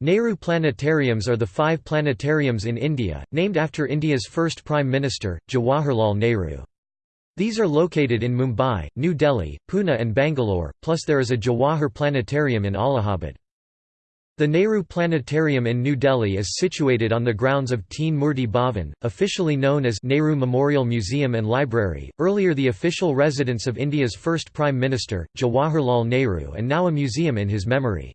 Nehru Planetariums are the five planetariums in India, named after India's first Prime Minister, Jawaharlal Nehru. These are located in Mumbai, New Delhi, Pune and Bangalore, plus there is a Jawahar Planetarium in Allahabad. The Nehru Planetarium in New Delhi is situated on the grounds of Teen Murti Bhavan, officially known as Nehru Memorial Museum and Library, earlier the official residence of India's first Prime Minister, Jawaharlal Nehru and now a museum in his memory.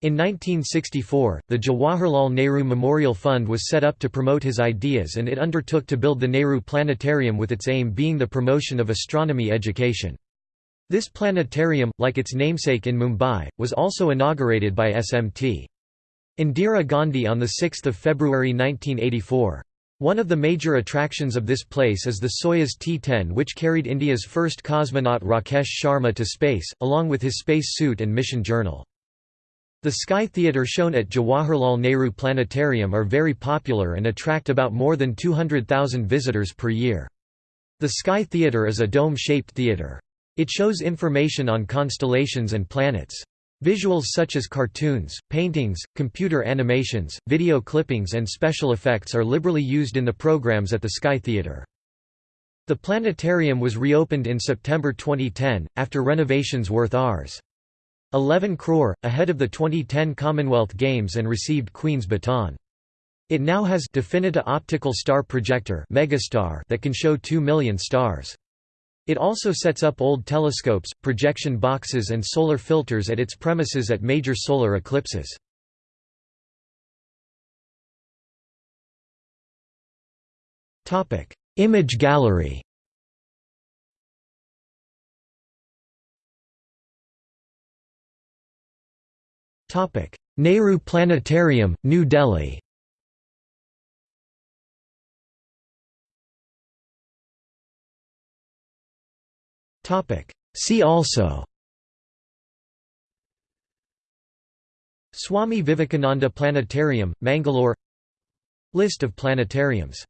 In 1964, the Jawaharlal Nehru Memorial Fund was set up to promote his ideas and it undertook to build the Nehru Planetarium with its aim being the promotion of astronomy education. This planetarium, like its namesake in Mumbai, was also inaugurated by SMT. Indira Gandhi on 6 February 1984. One of the major attractions of this place is the Soyuz T-10 which carried India's first cosmonaut Rakesh Sharma to space, along with his space suit and mission journal. The Sky Theatre shown at Jawaharlal Nehru Planetarium are very popular and attract about more than 200,000 visitors per year. The Sky Theatre is a dome-shaped theatre. It shows information on constellations and planets. Visuals such as cartoons, paintings, computer animations, video clippings and special effects are liberally used in the programs at the Sky Theatre. The planetarium was reopened in September 2010, after renovations worth Rs. 11 crore, ahead of the 2010 Commonwealth Games and received Queen's Baton. It now has Definita optical star projector Megastar that can show 2 million stars. It also sets up old telescopes, projection boxes and solar filters at its premises at major solar eclipses. Image gallery Nehru Planetarium, New Delhi. See also. Swami Vivekananda Planetarium, Mangalore. List of planetariums